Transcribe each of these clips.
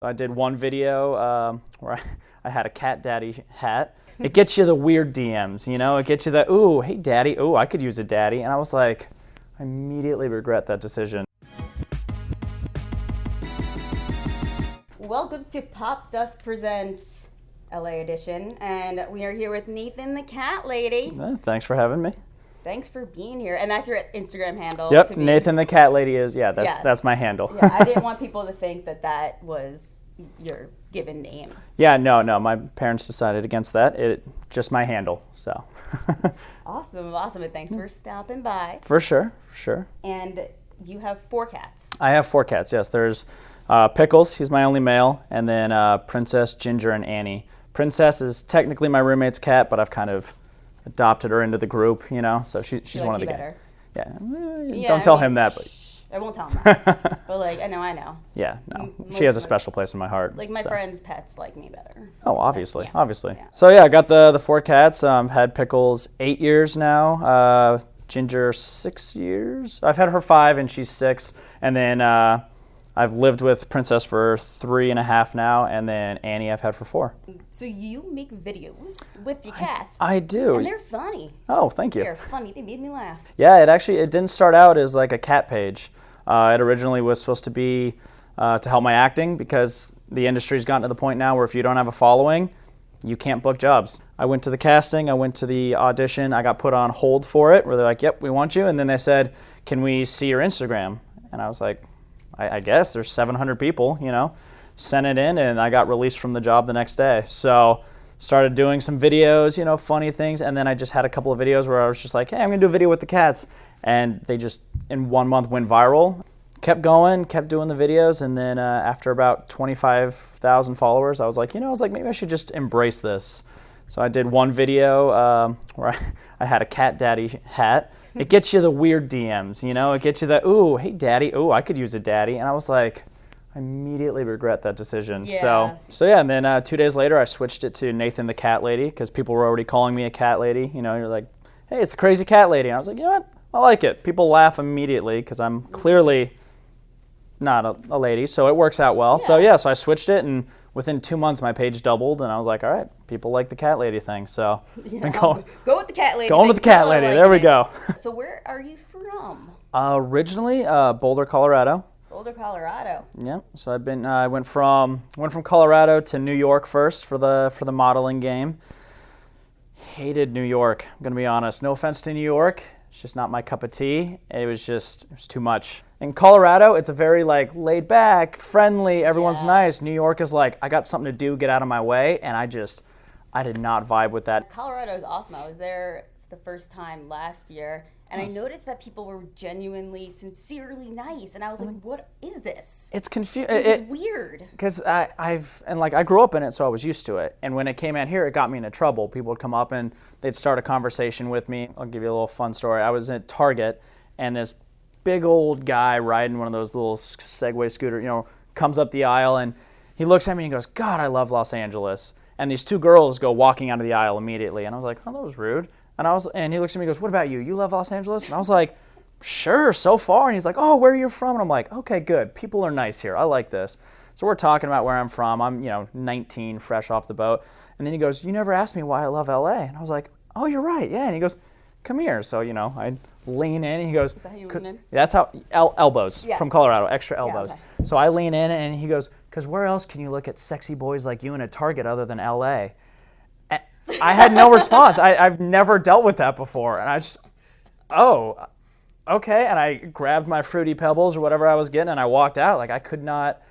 I did one video um, where I, I had a cat daddy hat. It gets you the weird DMs, you know? It gets you the, ooh, hey daddy, ooh, I could use a daddy. And I was like, I immediately regret that decision. Welcome to Popdust Presents LA Edition, and we are here with Nathan the Cat Lady. Thanks for having me. Thanks for being here, and that's your Instagram handle. Yep, Nathan the cat lady is, yeah, that's, Yeah. that's my handle. yeah, I didn't want people to think that that was your given name. yeah, no, no, my parents decided against that. It just my handle, so. Awesome, awesome, and thanks for stopping by. for sure, for sure. And you have four cats. I have four cats. Yes, there's uh, Pickles. He's my only male, and then uh, Princess, Ginger, and Annie. Princess is technically my roommate's cat, but I've kind of adopted her into the group. You know, so she, she's She one of the guys. Yeah. eh, Yeah, Don't I tell mean, him that, but I won't tell him that, but like I know, I know. yeah, no, she has a most of my- special place in my heart. Like my so. friends' pets like me better. Oh, obviously, Yeah. obviously. Yeah. So yeah, I got the the four cats. Um, I've had Pickles eight years now. Uh, Ginger six years. I've had her five, and she's six. And then uh, I've lived with Princess for three and a half now, and then Annie I've had for four. So you make videos with your cats, I do. and they're funny. Oh, thank you. They're funny. They made me laugh. Yeah, it actually it didn't start out as like a cat page. Uh, it originally was supposed to be uh, to help my acting because the industry's gotten to the point now where if you don't have a following, you can't book jobs. I went to the casting, I went to the audition, I got put on hold for it, where they're like, "Yep, we want you," and then they said, "Can we see your Instagram?" And I was like, "I, I guess there's 700 people, you know." Sent it in, and I got released from the job the next day. So started doing some videos, you know, funny things, and then I just had a couple of videos where I was just like, "Hey, I'm gonna do a video with the cats," and they just in one month went viral. Kept going, kept doing the videos, and then uh, after about 25,000 followers, I was like, you know, I was like, maybe I should just embrace this. So I did one video um, where I, I had a cat daddy hat. It gets you the weird DMs, you know. It gets you the ooh, hey daddy, ooh, I could use a daddy, and I was like, I immediately regret that decision. Yeah. So so yeah, and then uh, two days later, I switched it to Nathan the cat lady because people were already calling me a cat lady. You know, you're like, hey, it's the crazy cat lady, and I was like, you know what, I like it. People laugh immediately because I'm clearly not a, a lady, so it works out well. So Yeah. yeah, so I switched it, and within two months, my page doubled, and I was like, all right, people like the cat lady thing, so You I'm go with the cat lady. going with the cat lady. like There we go. So where are you from? Uh, originally, uh, Boulder, Colorado. Boulder, Colorado. Yeah, so I've been. Uh, I went from went from Colorado to New York first for the for the modeling game. Hated New York. I'm gonna be honest. No offense to New York, it's just not my cup of tea. It was just it was too much. In Colorado, it's a very like laid back, friendly. Everyone's Yeah. nice. New York is like I got something to do, get out of my way, and I just I did not vibe with that. Colorado is awesome. I was there the first time last year, and I noticed that people were genuinely, sincerely nice. And I was oh like, "What is this?" It's confusing. It was weird. because I, I've and like I grew up in it, so I was used to it. And when it came out here, it got me into trouble. People would come up and they'd start a conversation with me. I'll give you a little fun story. I was at Target, and this big old guy riding one of those little Segway scooter, you know, comes up the aisle and he looks at me and goes, "God, I love Los Angeles." And these two girls go walking out of the aisle immediately, and I was like, "Oh, that was rude." And I was, and he looks at me and goes, "What about you? You love Los Angeles?" And I was like, sure, so far. And he's like, oh, where are you from? And I'm like, okay, good. People are nice here. I like this. So we're talking about where I'm from. I'm, you know, 19, fresh off the boat. And then he goes, you never asked me why I love LA. And I was like, oh, you're right. Yeah. And he goes, come here. So, you know, I lean in and he goes, that how you lean in? That's how, el- elbows Yeah. from Colorado, extra elbows. okay. So I lean in and he goes, because where else can you look at sexy boys like you in a Target other than LA? I had no response. I, I've never dealt with that before. And I just, oh, okay. And I grabbed my fruity pebbles or whatever I was getting, and I walked out. Like I could not.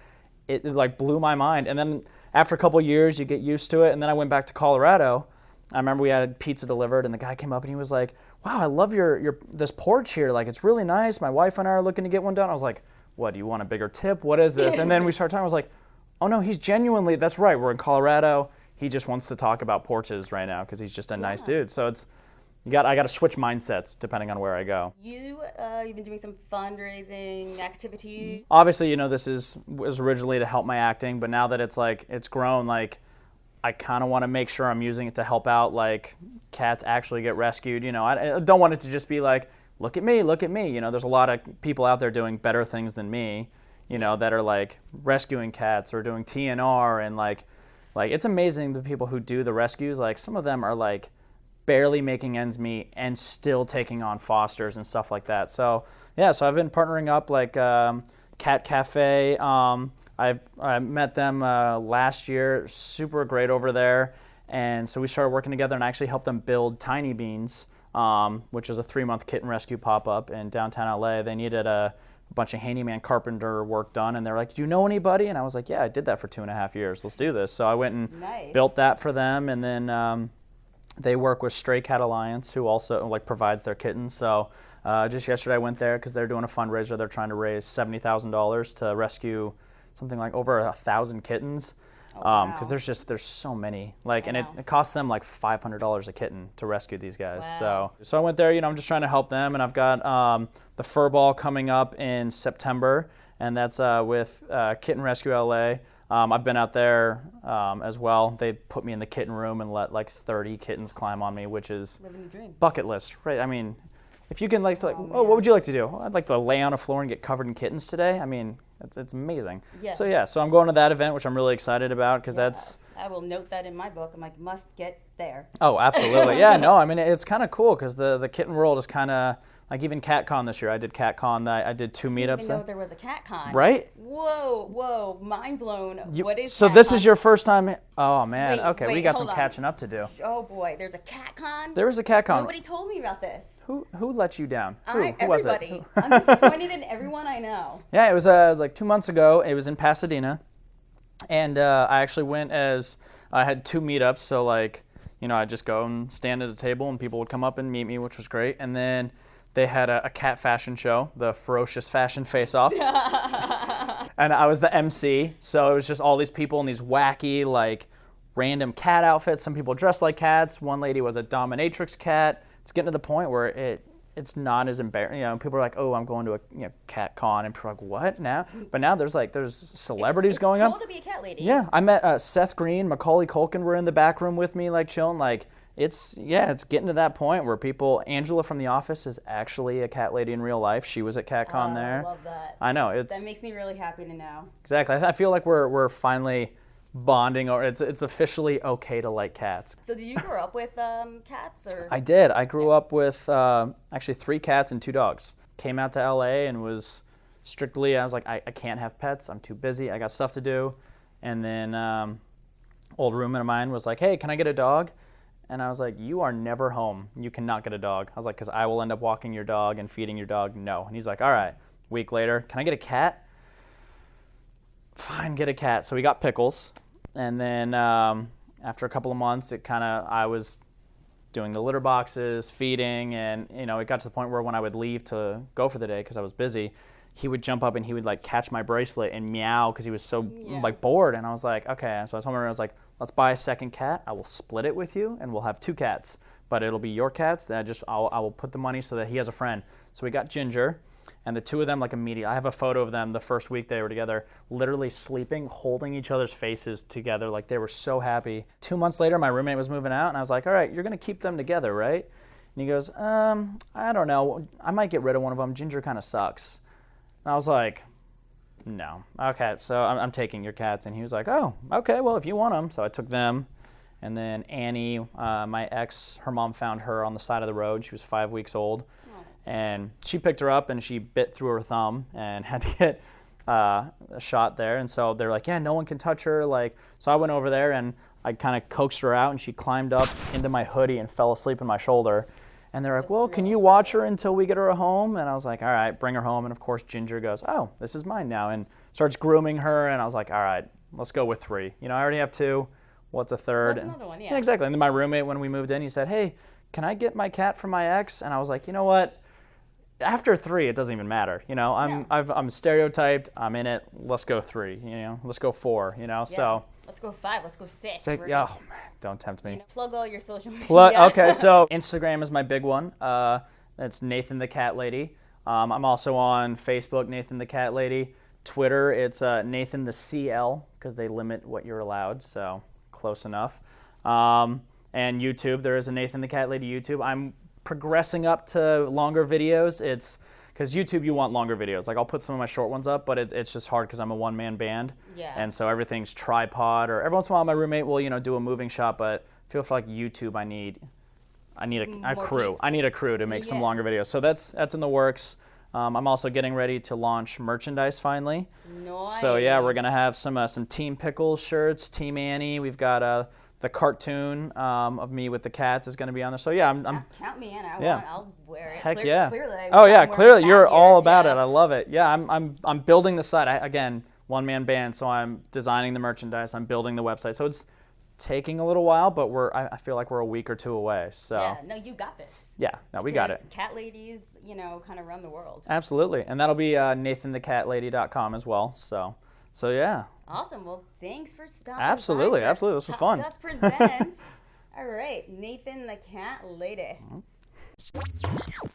It, it, like blew my mind. And then after a couple years, you get used to it. And then I went back to Colorado. I remember we had pizza delivered, and the guy came up and he was like, "Wow, I love your your this porch here. Like it's really nice. My wife and I are looking to get one done." I was like, "What? Do you want a bigger tip? What is this?" And then we started talking. I was like, "Oh no, he's genuinely. That's right. We're in Colorado. He just wants to talk about porches right now because he's just a nice dude. So it's you got I got to switch mindsets depending on where I go. You, uh, you've been doing some fundraising activities. Obviously, you know this is was originally to help my acting, but now that it's like it's grown, like I kind of want to make sure I'm using it to help out like cats actually get rescued. You know, I, I don't want it to just be like look at me, look at me. You know, there's a lot of people out there doing better things than me. you know, that are like rescuing cats or doing TNR and like, like it's amazing the people who do the rescues. Like some of them are like barely making ends meet and still taking on fosters and stuff like that. So yeah, so I've been partnering up like um, Cat Cafe. Um, I've I met them uh, last year. Super great over there, and so we started working together and I actually helped them build Tiny Beans, um, which is a three-month kitten rescue pop-up in downtown LA. They needed a a bunch of handyman carpenter work done and they're like do you know anybody? And i was like yeah i did that for two and a half years. Let's do this. So i went and Nice. built that for them and then um, they work with stray cat alliance who also like provides their kittens. So uh, just yesterday i went there because they're doing a fundraiser. They're trying to raise $70000 to rescue something like over a thousand kittens Oh, because wow. there's just there's so many like and it, it costs them like $500 a kitten to rescue these guys Wow. so so I went there. You know, I'm just trying to help them, and I've got um, the fur ball coming up in September, and that's uh, with uh, Kitten Rescue LA. Um, I've been out there um, as well. They put me in the kitten room and let like 30 kittens climb on me, which is bucket list, right? I mean, if you can like, like, Oh, oh, what would you like to do? "Oh, I'd like to lay on a floor and get covered in kittens today. I mean, it's, it's amazing. Yeah. So yeah, so I'm going to that event, which I'm really excited about because Yeah. that's I will note that in my book. I'm like, must get there. Oh, absolutely. Yeah, no, I mean, it's kind of cool because the, the kitten world is kind of like even CatCon this year. I did CatCon. I, I did two meetups. even know there. there was a CatCon. Right? Whoa, whoa, mind blown. You- what is so this is your first time? Oh, man. Wait, okay, we got some on. catching up to do. Oh boy, there's a CatCon. There was a CatCon. Nobody told me about this. Who, who let you down? Who, I, who was it? I'm disappointed in everyone I know. Yeah, it was, uh, it was like two months ago. It was in Pasadena, and uh, I actually went as I had two meetups. So like, you know, I just go and stand at a table, and people would come up and meet me, which was great. And then they had a, a cat fashion show, the Ferocious Fashion Face Off, and I was the MC. So it was just all these people in these wacky like random cat outfits. Some people dressed like cats. One lady was a dominatrix cat. It's getting to the point where it it's not as embarrassing. You know, people are like, "Oh, I'm going to a you know, cat con," and people are like, "What now?" But now there's like there's celebrities It's going cool up. to be a cat lady. Yeah, I met uh, Seth Green, Macaulay Culkin were in the back room with me, like chilling. Like it's yeah, it's getting to that point where people. Angela from The Office is actually a cat lady in real life. She was at CatCon Oh, there. I love that. I know it's that makes me really happy to know. exactly. I, I feel like we're we're finally bonding, or it's it's officially okay to like cats. So did you grow up with um, cats or? I did. I grew up with uh, actually three cats and two dogs. Came out to LA and was strictly, I was like, I, I can't have pets. I'm too busy. I got stuff to do. And then um, old roommate of mine was like, hey, can I get a dog? And I was like, you are never home. You cannot get a dog. I was like, because I will end up walking your dog and feeding your dog. No. And he's like, all right. Week later, can I get a cat? Fine, get a cat. So we got Pickles. And then um, after a couple of months, it kind of, I was doing the litter boxes, feeding, and you know, it got to the point where when I would leave to go for the day because I was busy, he would jump up and he would like catch my bracelet and meow because he was so Yeah. like bored. And I was like, okay. So I told him I was like, let's buy a second cat. I will split it with you, and we'll have two cats. But it'll be your cats. That I just I'll, I will put the money so that he has a friend. So we got Ginger. And the two of them, like immediately, I have a photo of them the first week they were together, literally sleeping, holding each other's faces together. Like they were so happy. Two months later, my roommate was moving out, and I was like, all right, you're going to keep them together, right? And he goes, um, I don't know. I might get rid of one of them. Ginger kind of sucks. And I was like, no. Okay, so I'm, I'm taking your cats. And he was like, oh, okay, well, if you want them. So I took them. And then Annie, uh, my ex, her mom found her on the side of the road. She was five weeks old. And she picked her up and she bit through her thumb and had to get uh, a shot there. And so they're like, yeah, no one can touch her. Like, so I went over there and I kind of coaxed her out and she climbed up into my hoodie and fell asleep in my shoulder. And they're like, well, can you watch her until we get her home? And I was like, all right, bring her home. And of course, Ginger goes, oh, this is mine now. And starts grooming her. And I was like, all right, let's go with three. You know, I already have two. What's a third? What's another one? Yeah. exactly. And then my roommate, when we moved in, he said, hey, can I get my cat from my ex? And I was like, you know what? After three, it doesn't even matter. You know, I'm No. I've, I'm stereotyped. I'm in it. Let's go three. You know, let's go four. You know, Yeah. so let's go five. Let's go six. Say, We're yeah, gonna, oh, man, don't tempt me. you know, plug all your social media. Plug, okay, so Instagram is my big one. Uh, it's Nathan the Cat Lady. Um, I'm also on Facebook, Nathan the Cat Lady. Twitter, it's uh, Nathan the CL because they limit what you're allowed, so close enough. Um, and YouTube, there is a Nathan the Cat Lady YouTube. I'm progressing up to longer videos. It's because YouTube you want longer videos. Like I'll put some of my short ones up, but it, it's just hard because I'm a one man band. Yeah. And so everything's tripod, or every once in a while my roommate will you know do a moving shot, but I feel like YouTube I need I need a, a crew. I need a crew to make some longer videos. So that's that's in the works. Um, I'm also getting ready to launch merchandise finally. Nice. So yeah, we're gonna have some uh, some Team Pickles shirts, Team Annie. We've got uh, the cartoon um, of me with the cats is gonna be on there. So yeah, I'm, I'm Count me in. I Yeah. want, I'll wear it. heck Clear- yeah. Clearly. Oh yeah, clearly you're all about yeah. it. I love it. Yeah, I'm I'm I'm building the site. I, again, one man band, so I'm designing the merchandise. I'm building the website. So it's taking a little while, but we're I, I feel like we're a week or two away. So Yeah, no, you got this. yeah, no, we got it. Cat ladies, you know, kind of run the world. Absolutely, and that'll be uh, NathanTheCatLady.com as well. So so yeah. Awesome. Well, thanks for stopping. Absolutely, by absolutely. This was fun. Dust presents. All right, Nathan the Cat Lady. Mm-hmm.